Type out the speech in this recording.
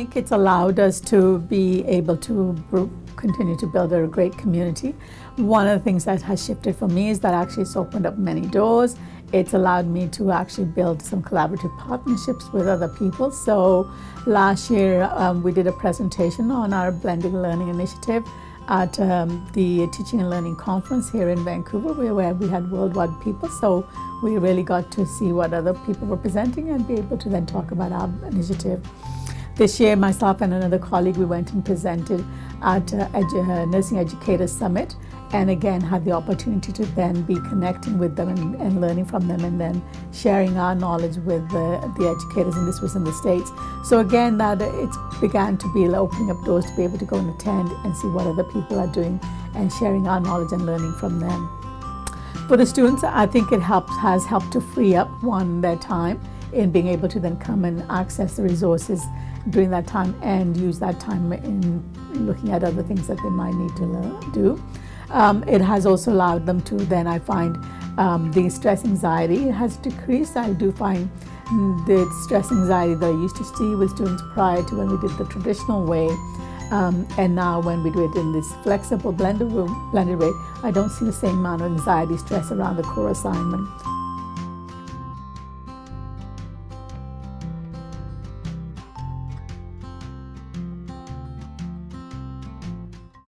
think it's allowed us to be able to continue to build a great community. One of the things that has shifted for me is that actually it's opened up many doors. It's allowed me to actually build some collaborative partnerships with other people. So last year um, we did a presentation on our blended learning initiative at um, the Teaching and Learning Conference here in Vancouver where we had worldwide people. So we really got to see what other people were presenting and be able to then talk about our initiative. This year, myself and another colleague, we went and presented at a, Edu uh, Nursing Educators Summit and again had the opportunity to then be connecting with them and, and learning from them and then sharing our knowledge with the, the educators and this was in the States. So again, that it began to be opening up doors to be able to go and attend and see what other people are doing and sharing our knowledge and learning from them. For the students, I think it helps, has helped to free up one their time in being able to then come and access the resources during that time and use that time in looking at other things that they might need to learn, do. Um, it has also allowed them to then I find um, the stress anxiety has decreased. I do find the stress anxiety that I used to see with students prior to when we did the traditional way um, and now when we do it in this flexible blended, blended way, I don't see the same amount of anxiety, stress around the core assignment.